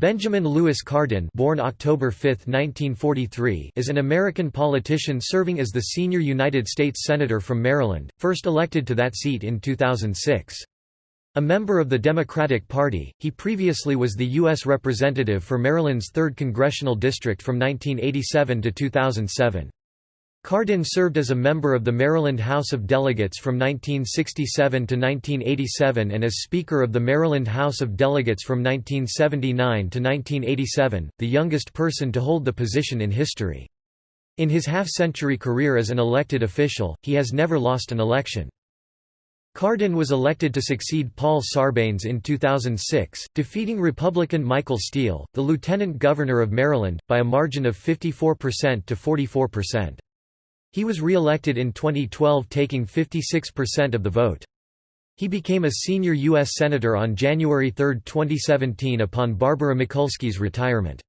Benjamin Lewis Cardin born October 5, 1943, is an American politician serving as the senior United States Senator from Maryland, first elected to that seat in 2006. A member of the Democratic Party, he previously was the U.S. Representative for Maryland's 3rd Congressional District from 1987 to 2007. Cardin served as a member of the Maryland House of Delegates from 1967 to 1987 and as Speaker of the Maryland House of Delegates from 1979 to 1987, the youngest person to hold the position in history. In his half-century career as an elected official, he has never lost an election. Cardin was elected to succeed Paul Sarbanes in 2006, defeating Republican Michael Steele, the Lieutenant Governor of Maryland, by a margin of 54% to 44%. He was re-elected in 2012 taking 56% of the vote. He became a senior U.S. Senator on January 3, 2017 upon Barbara Mikulski's retirement.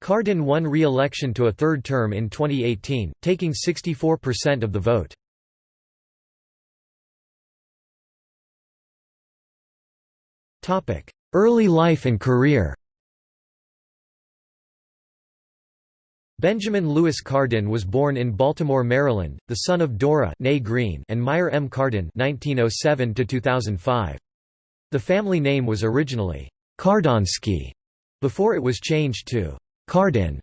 Cardin won re-election to a third term in 2018, taking 64% of the vote. Early life and career Benjamin Lewis Cardin was born in Baltimore, Maryland, the son of Dora Green and Meyer M. Cardin (1907–2005). The family name was originally Kardonsky before it was changed to Cardin.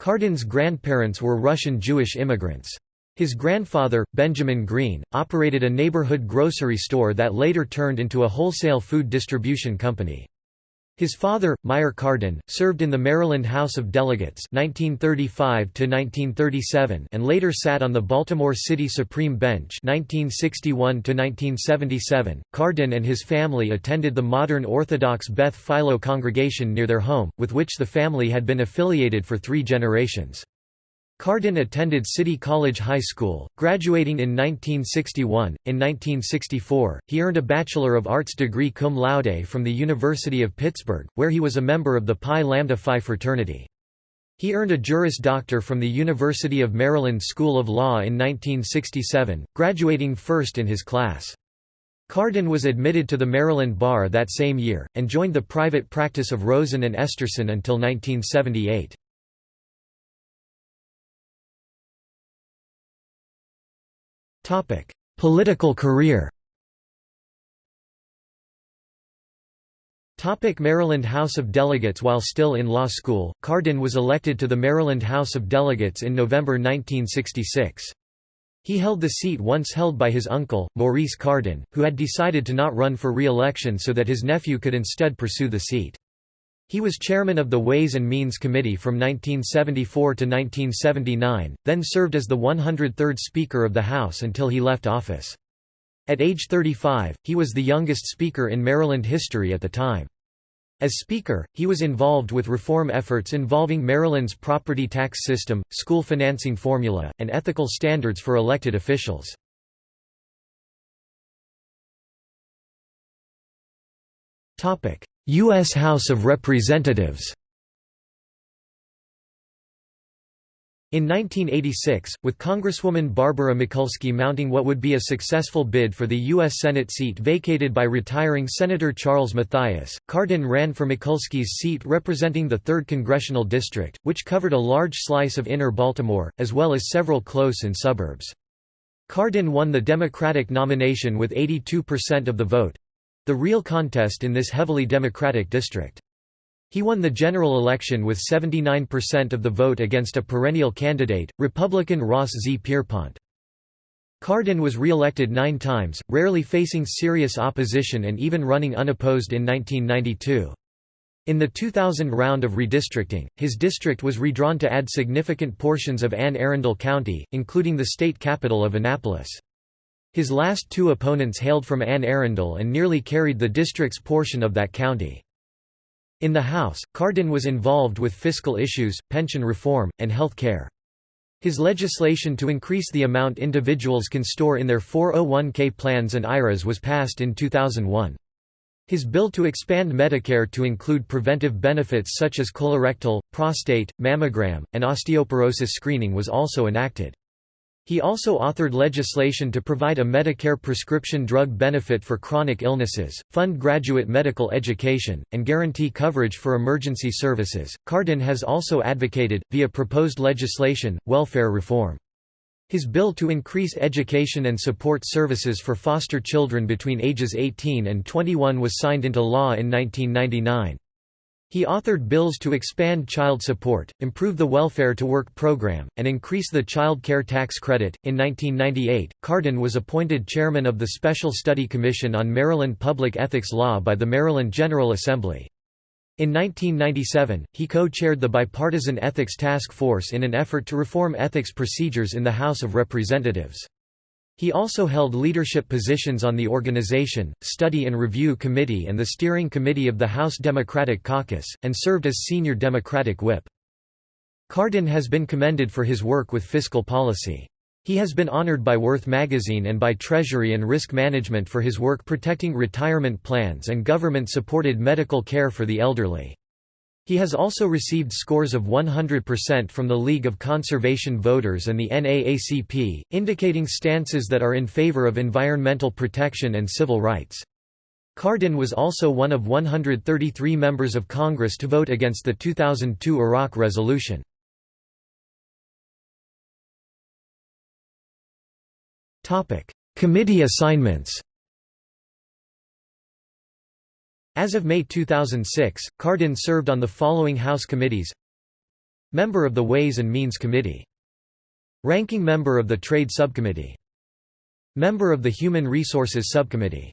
Cardin's grandparents were Russian Jewish immigrants. His grandfather, Benjamin Green, operated a neighborhood grocery store that later turned into a wholesale food distribution company. His father, Meyer Cardin, served in the Maryland House of Delegates 1935 and later sat on the Baltimore City Supreme Bench 1961 Cardin and his family attended the modern Orthodox Beth Tfiloh congregation near their home, with which the family had been affiliated for three generations. Cardin attended City College High School, graduating in 1961. In 1964, he earned a Bachelor of Arts degree cum laude from the University of Pittsburgh, where he was a member of the Pi Lambda Phi fraternity. He earned a Juris Doctor from the University of Maryland School of Law in 1967, graduating first in his class. Cardin was admitted to the Maryland Bar that same year, and joined the private practice of Rosen and Esterson until 1978. Political career Maryland House of Delegates While still in law school, Cardin was elected to the Maryland House of Delegates in November 1966. He held the seat once held by his uncle, Maurice Cardin, who had decided to not run for re-election so that his nephew could instead pursue the seat. He was chairman of the Ways and Means Committee from 1974 to 1979, then served as the 103rd Speaker of the House until he left office. At age 35, he was the youngest Speaker in Maryland history at the time. As Speaker, he was involved with reform efforts involving Maryland's property tax system, school financing formula, and ethical standards for elected officials. U.S. House of Representatives In 1986, with Congresswoman Barbara Mikulski mounting what would be a successful bid for the U.S. Senate seat vacated by retiring Senator Charles Mathias, Cardin ran for Mikulski's seat representing the 3rd Congressional District, which covered a large slice of inner Baltimore, as well as several close-in suburbs. Cardin won the Democratic nomination with 82% of the vote, the real contest in this heavily Democratic district. He won the general election with 79% of the vote against a perennial candidate, Republican Ross Z. Pierpont. Cardin was re-elected nine times, rarely facing serious opposition and even running unopposed in 1992. In the 2000 round of redistricting, his district was redrawn to add significant portions of Anne Arundel County, including the state capital of Annapolis. His last two opponents hailed from Anne Arundel and nearly carried the district's portion of that county. In the House, Cardin was involved with fiscal issues, pension reform, and health care. His legislation to increase the amount individuals can store in their 401k plans and IRAs was passed in 2001. His bill to expand Medicare to include preventive benefits such as colorectal, prostate, mammogram, and osteoporosis screening was also enacted. He also authored legislation to provide a Medicare prescription drug benefit for chronic illnesses, fund graduate medical education, and guarantee coverage for emergency services. Cardin has also advocated, via proposed legislation, welfare reform. His bill to increase education and support services for foster children between ages 18 and 21 was signed into law in 1999. He authored bills to expand child support, improve the Welfare to Work program, and increase the child care tax credit. In 1998, Cardin was appointed chairman of the Special Study Commission on Maryland Public Ethics Law by the Maryland General Assembly. In 1997, he co-chaired the Bipartisan Ethics Task Force in an effort to reform ethics procedures in the House of Representatives. He also held leadership positions on the Organization, Study and Review Committee and the Steering Committee of the House Democratic Caucus, and served as Senior Democratic Whip. Cardin has been commended for his work with fiscal policy. He has been honored by Worth magazine and by Treasury and Risk Management for his work protecting retirement plans and government-supported medical care for the elderly. He has also received scores of 100% from the League of Conservation Voters and the NAACP, indicating stances that are in favor of environmental protection and civil rights. Cardin was also one of 133 members of Congress to vote against the 2002 Iraq resolution. Committee assignments As of May 2006, Cardin served on the following House committees Member of the Ways and Means Committee Ranking member of the Trade Subcommittee Member of the Human Resources Subcommittee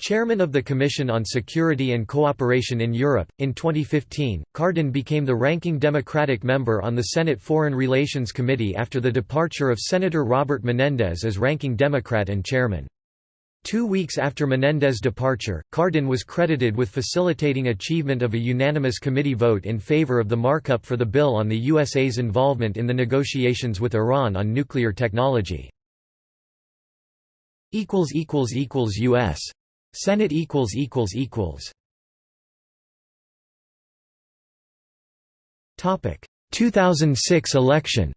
Chairman of the Commission on Security and Cooperation in Europe. In 2015, Cardin became the ranking Democratic member on the Senate Foreign Relations Committee after the departure of Senator Robert Menendez as ranking Democrat and chairman. Two weeks after Menendez's departure, Cardin was credited with facilitating achievement of a unanimous committee vote in favor of the markup for the bill on the USA's involvement in the negotiations with Iran on nuclear technology. U.S. Senate Topic 2006 election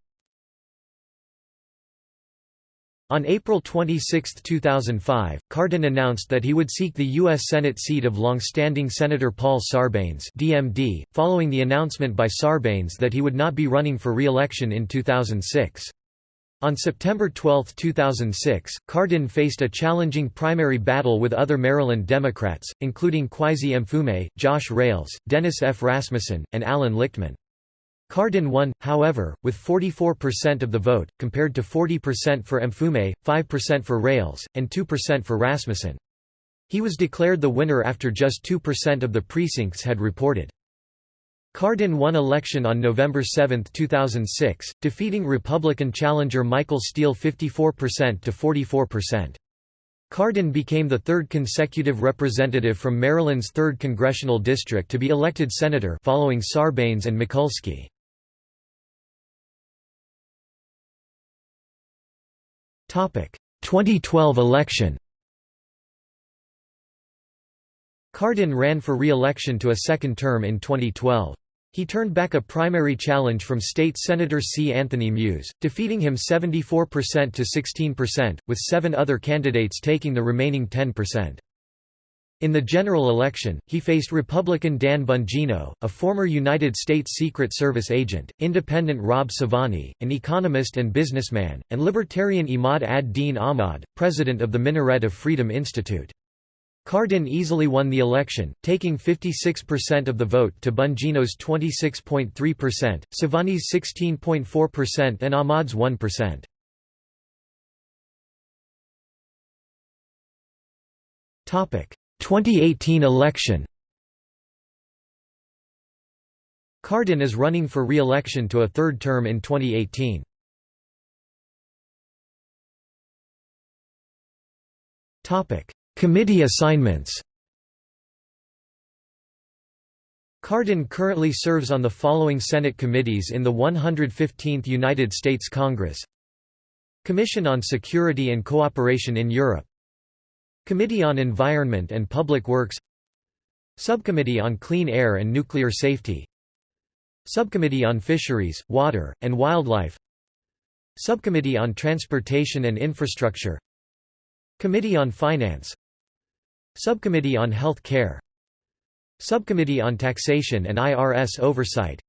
On April 26, 2005, Cardin announced that he would seek the U.S. Senate seat of long-standing Senator Paul Sarbanes DMD, following the announcement by Sarbanes that he would not be running for re-election in 2006. On September 12, 2006, Cardin faced a challenging primary battle with other Maryland Democrats, including Kweisi Mfume, Josh Rales, Dennis F. Rasmussen, and Alan Lichtman. Cardin won, however, with 44% of the vote, compared to 40% for Mfume, 5% for Rales, and 2% for Rasmussen. He was declared the winner after just 2% of the precincts had reported. Cardin won election on November 7, 2006, defeating Republican challenger Michael Steele 54% to 44%. Cardin became the third consecutive representative from Maryland's 3rd congressional district to be elected senator following Sarbanes and Mikulski. 2012 election Cardin ran for re-election to a second term in 2012. He turned back a primary challenge from State Senator C. Anthony Muse, defeating him 74% to 16%, with seven other candidates taking the remaining 10%. In the general election, he faced Republican Dan Bongino, a former United States Secret Service agent, independent Rob Sobhani, an economist and businessman, and libertarian Imad ad-Din Ahmad, president of the Minaret of Freedom Institute. Cardin easily won the election, taking 56% of the vote to Bongino's 26.3%, Sobhani's 16.4% and Ahmad's 1%. Topic 2018 election. Cardin is running for re-election to a third term in 2018. Committee assignments. Cardin currently serves on the following Senate committees in the 115th United States Congress. Commission on Security and Cooperation in Europe Committee on Environment and Public Works Subcommittee on Clean Air and Nuclear Safety Subcommittee on Fisheries, Water, and Wildlife Subcommittee on Transportation and Infrastructure Committee on Finance Subcommittee on Health Care Subcommittee on Taxation and IRS Oversight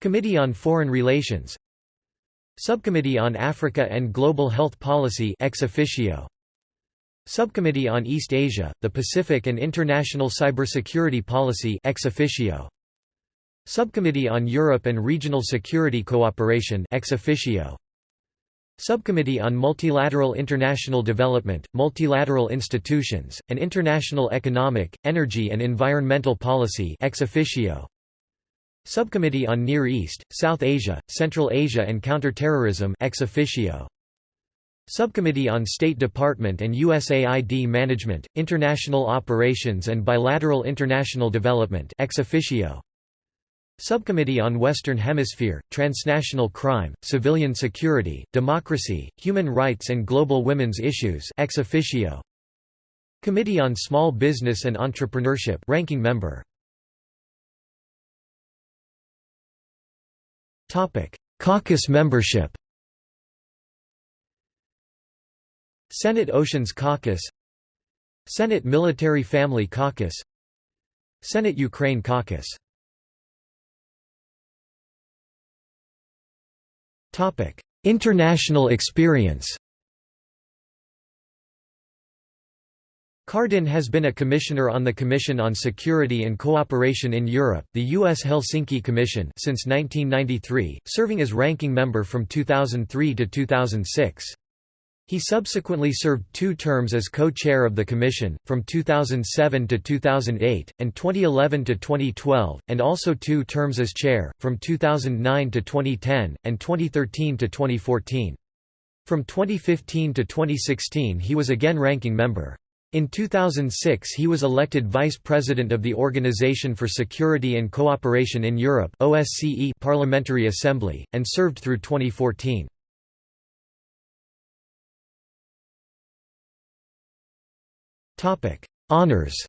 Committee on Foreign Relations Subcommittee on Africa and Global Health Policy ex officio Subcommittee on East Asia, the Pacific and International Cybersecurity Policy ex officio Subcommittee on Europe and Regional Security Cooperation ex officio Subcommittee on Multilateral International Development, Multilateral Institutions, and International Economic, Energy and Environmental Policy ex officio. Subcommittee on Near East, South Asia, Central Asia and Counterterrorism ex officio. Subcommittee on State Department and USAID Management, International Operations and Bilateral International Development ex officio. Subcommittee on Western Hemisphere, Transnational Crime, Civilian Security, Democracy, Human Rights and Global Women's Issues ex officio. Committee on Small Business and Entrepreneurship ranking member. Caucus membership. Senate Oceans Caucus Senate Military Family Caucus Senate Ukraine Caucus International experience Cardin has been a commissioner on the Commission on Security and Cooperation in Europe, the U.S. Helsinki Commission since 1993, serving as ranking member from 2003 to 2006. He subsequently served two terms as co-chair of the Commission, from 2007 to 2008, and 2011 to 2012, and also two terms as chair, from 2009 to 2010, and 2013 to 2014. From 2015 to 2016 he was again ranking member. In 2006 he was elected Vice President of the Organization for Security and Cooperation in Europe Parliamentary Assembly, and served through 2014. Honours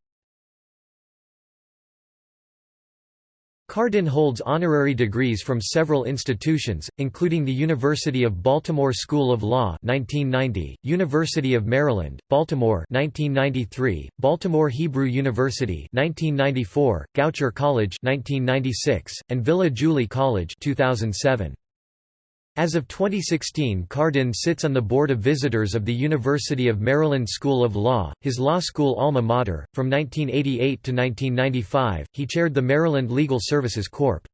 Cardin holds honorary degrees from several institutions, including the University of Baltimore School of Law 1990, University of Maryland, Baltimore 1993, Baltimore Hebrew University 1994, Goucher College 1996, and Villa Julie College 2007. As of 2016 Cardin sits on the Board of Visitors of the University of Maryland School of Law, his law school alma mater. From 1988 to 1995, he chaired the Maryland Legal Services Corp.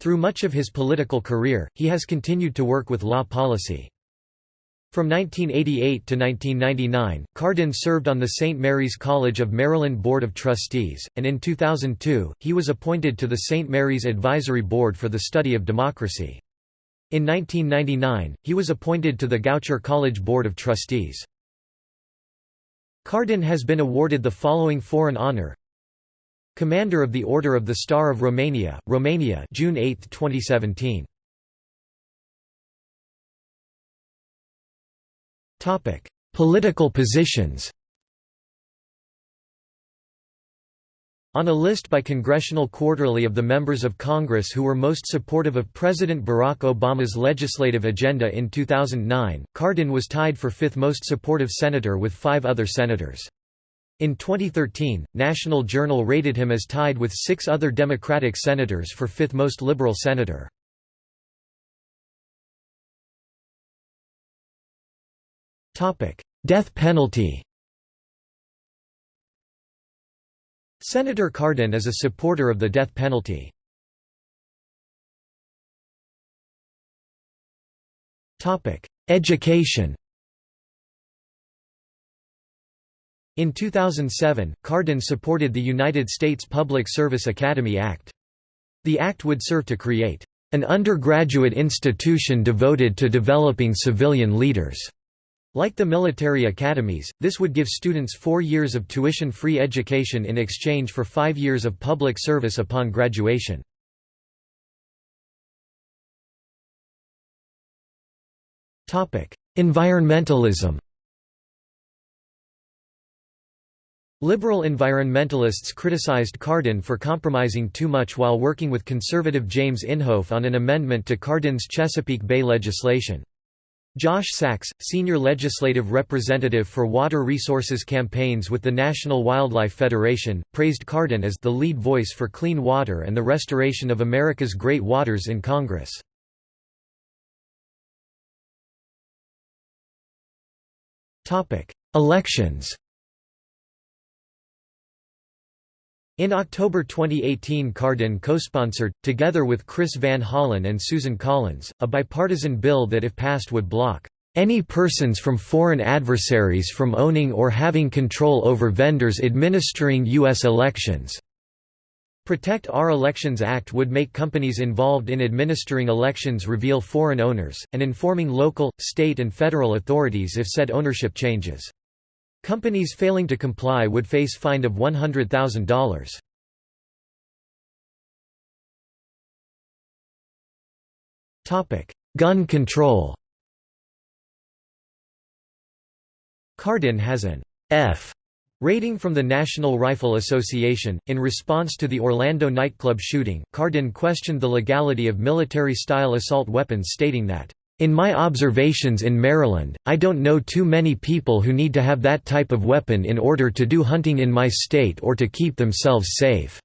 Through much of his political career, he has continued to work with law policy. From 1988 to 1999, Cardin served on the St. Mary's College of Maryland Board of Trustees, and in 2002, he was appointed to the St. Mary's Advisory Board for the Study of Democracy. In 1999, he was appointed to the Goucher College Board of Trustees. Cardin has been awarded the following foreign honor Commander of the Order of the Star of Romania, Romania June 8, 2017. Political positions On a list by Congressional Quarterly of the members of Congress who were most supportive of President Barack Obama's legislative agenda in 2009, Cardin was tied for fifth most supportive senator with five other senators. In 2013, National Journal rated him as tied with six other Democratic senators for fifth most liberal senator. Death penalty Senator Cardin is a supporter of the death penalty. Education In 2007, Cardin supported the United States Public Service Academy Act. The act would serve to create an undergraduate institution devoted to developing civilian leaders. Like the military academies, this would give students four years of tuition-free education in exchange for five years of public service upon graduation. Environmentalism Liberal environmentalists criticized Cardin for compromising too much while working with conservative James Inhofe on an amendment to Cardin's Chesapeake Bay legislation. Josh Sachs, senior legislative representative for water resources campaigns with the National Wildlife Federation, praised Cardin as the lead voice for clean water and the restoration of America's great waters in Congress. Elections In October 2018 Cardin co-sponsored, together with Chris Van Hollen and Susan Collins, a bipartisan bill that if passed would block any persons from foreign adversaries from owning or having control over vendors administering U.S. elections." Protect Our Elections Act would make companies involved in administering elections reveal foreign owners, and informing local, state and federal authorities if said ownership changes. Companies failing to comply would face fine of $100,000. Topic: Gun control. Cardin has an F rating from the National Rifle Association. In response to the Orlando nightclub shooting, Cardin questioned the legality of military-style assault weapons stating that in my observations in Maryland, I don't know too many people who need to have that type of weapon in order to do hunting in my state or to keep themselves safe."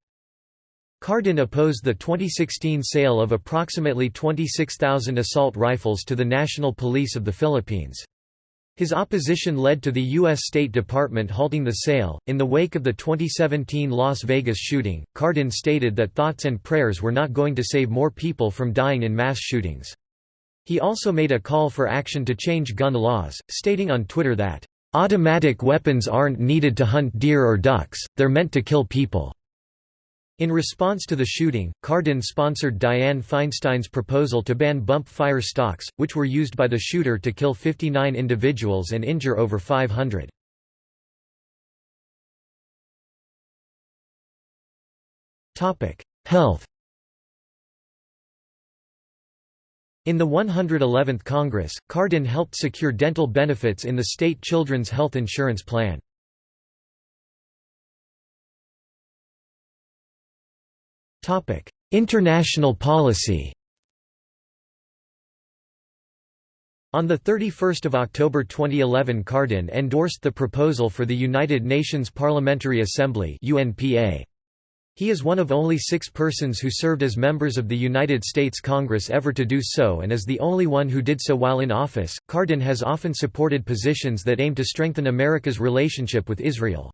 Cardin opposed the 2016 sale of approximately 26,000 assault rifles to the National Police of the Philippines. His opposition led to the U.S. State Department halting the sale. In the wake of the 2017 Las Vegas shooting, Cardin stated that thoughts and prayers were not going to save more people from dying in mass shootings. He also made a call for action to change gun laws, stating on Twitter that, "...automatic weapons aren't needed to hunt deer or ducks, they're meant to kill people." In response to the shooting, Cardin sponsored Dianne Feinstein's proposal to ban bump fire stocks, which were used by the shooter to kill 59 individuals and injure over 500. Health In the 111th Congress, Cardin helped secure dental benefits in the state Children's Health Insurance Plan. International policy On 31 October 2011 Cardin endorsed the proposal for the United Nations Parliamentary Assembly UNPA. He is one of only six persons who served as members of the United States Congress ever to do so and is the only one who did so while in office. Cardin has often supported positions that aim to strengthen America's relationship with Israel.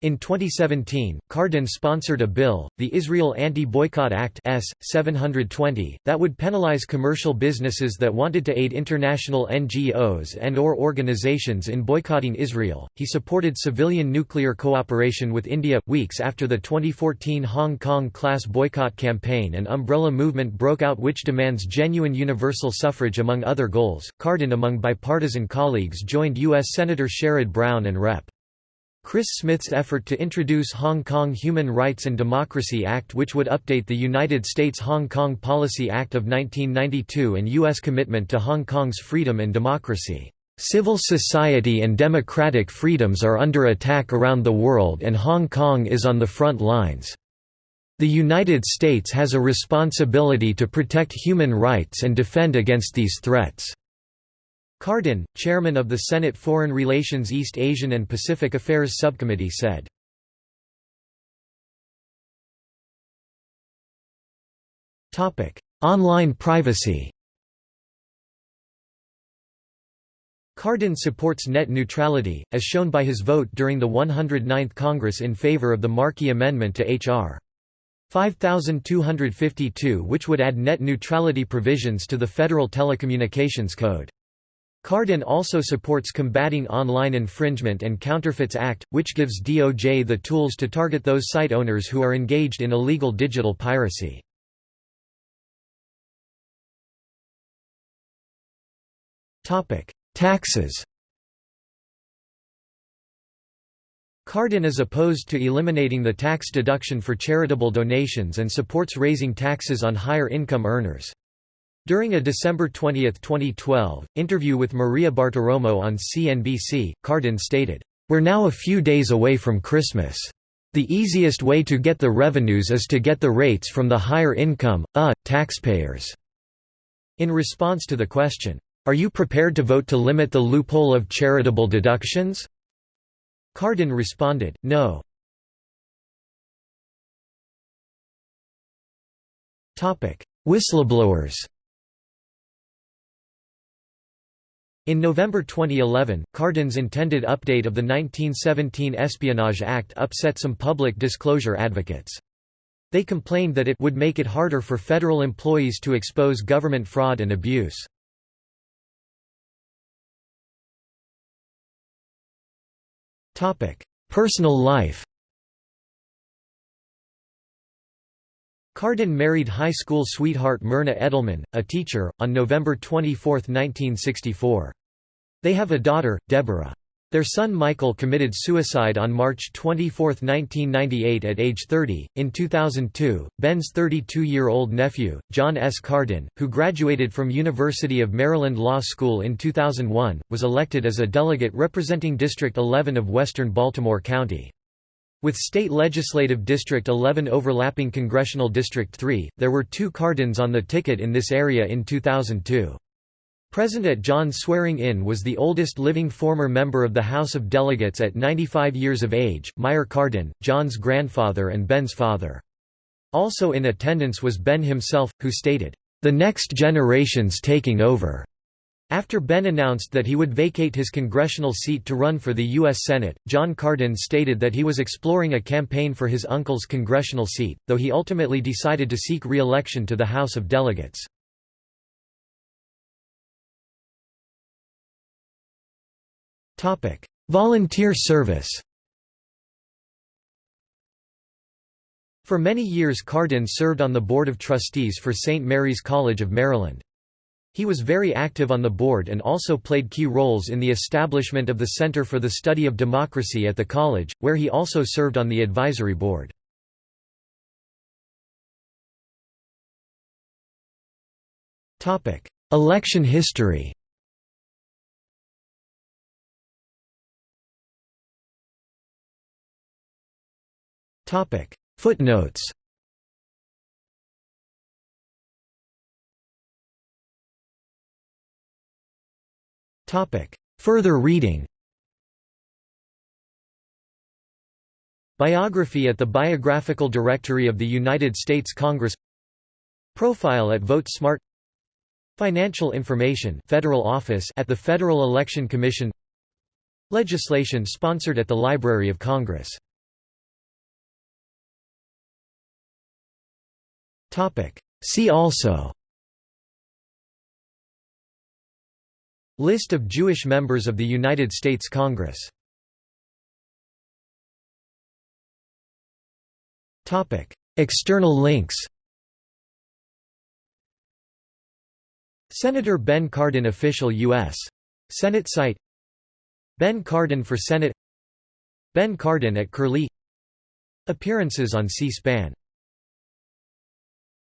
In 2017, Cardin sponsored a bill, the Israel Anti-Boycott Act S. 720, that would penalize commercial businesses that wanted to aid international NGOs and or organizations in boycotting Israel. He supported civilian nuclear cooperation with India weeks after the 2014 Hong Kong class boycott campaign and umbrella movement broke out which demands genuine universal suffrage among other goals. Cardin among bipartisan colleagues joined US Senator Sherrod Brown and Rep. Chris Smith's effort to introduce Hong Kong Human Rights and Democracy Act which would update the United States Hong Kong Policy Act of 1992 and U.S. commitment to Hong Kong's freedom and democracy. Civil society and democratic freedoms are under attack around the world and Hong Kong is on the front lines. The United States has a responsibility to protect human rights and defend against these threats. Cardin, chairman of the Senate Foreign Relations East Asian and Pacific Affairs Subcommittee said, Online privacy Cardin supports net neutrality, as shown by his vote during the 109th Congress in favor of the Markey Amendment to H.R. 5252 which would add net neutrality provisions to the Federal Telecommunications Code. Cardin also supports Combating Online Infringement and Counterfeits Act, which gives DOJ the tools to target those site owners who are engaged in illegal digital piracy. Taxes Cardin is opposed to eliminating the tax deduction for charitable donations and supports raising taxes on higher income earners. During a December 20, 2012, interview with Maria Bartiromo on CNBC, Cardin stated, "...we're now a few days away from Christmas. The easiest way to get the revenues is to get the rates from the higher income, uh, taxpayers." In response to the question, Are you prepared to vote to limit the loophole of charitable deductions? Cardin responded, no. Whistleblowers In November 2011, Cardin's intended update of the 1917 Espionage Act upset some public disclosure advocates. They complained that it would make it harder for federal employees to expose government fraud and abuse. Personal life Cardin married high school sweetheart Myrna Edelman, a teacher, on November 24, 1964. They have a daughter, Deborah. Their son Michael committed suicide on March 24, 1998 at age 30. In 2002, Ben's 32-year-old nephew, John S. Cardin, who graduated from University of Maryland Law School in 2001, was elected as a delegate representing District 11 of western Baltimore County. With State Legislative District 11 overlapping Congressional District 3, there were two Cardins on the ticket in this area in 2002. Present at John's swearing-in was the oldest living former member of the House of Delegates at 95 years of age, Meyer Cardin, John's grandfather and Ben's father. Also in attendance was Ben himself, who stated, "...the next generation's taking over." After Ben announced that he would vacate his congressional seat to run for the U.S. Senate, John Cardin stated that he was exploring a campaign for his uncle's congressional seat, though he ultimately decided to seek re-election to the House of Delegates. Topic: Volunteer service. For many years Cardin served on the Board of Trustees for St. Mary's College of Maryland. He was very active on the board and also played key roles in the establishment of the Center for the Study of Democracy at the college, where he also served on the advisory board. Election history Topic. Footnotes. Topic. Further reading. Biography at the Biographical Directory of the United States Congress. Profile at Vote Smart. Financial information Federal Office at the Federal Election Commission. Legislation sponsored at the Library of Congress See also. List of Jewish members of the United States Congress. External links. Senator Ben Cardin Official U.S. Senate site. Ben Cardin for Senate. Ben Cardin at Curlie. Appearances on C-SPAN